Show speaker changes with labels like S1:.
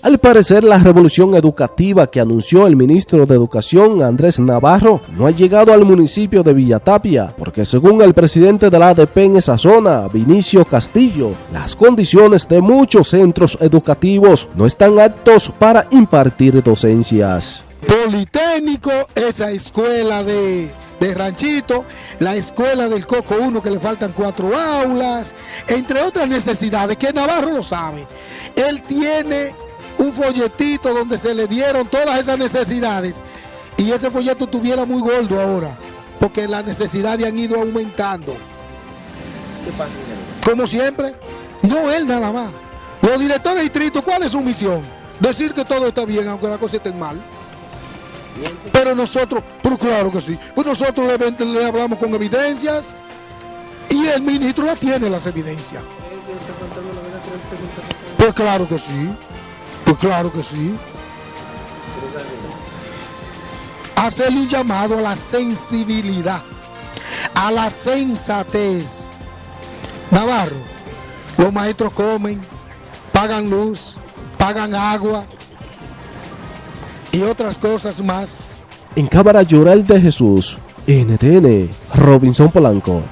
S1: Al parecer, la revolución educativa que anunció el ministro de Educación, Andrés Navarro, no ha llegado al municipio de Villatapia, porque según el presidente de la ADP en esa zona, Vinicio Castillo, las condiciones de muchos centros educativos no están aptos para impartir docencias.
S2: Politécnico, esa escuela de de Ranchito, la escuela del Coco 1 que le faltan cuatro aulas, entre otras necesidades que Navarro lo sabe. Él tiene un folletito donde se le dieron todas esas necesidades y ese folleto estuviera muy gordo ahora, porque las necesidades han ido aumentando. Como siempre, no él nada más. Los directores distritos, ¿cuál es su misión? Decir que todo está bien, aunque la cosa esté mal. Pero nosotros, pero claro que sí, pues nosotros le, hablamos con evidencias y el ministro la tiene las evidencias. Pues claro que sí, claro que sí. Hacerle un llamado a la sensibilidad, a la sensatez. Navarro, los maestros comen, pagan luz, pagan agua, y otras cosas más.
S1: En Cámara Lloral de Jesús, NTN, Robinson Polanco.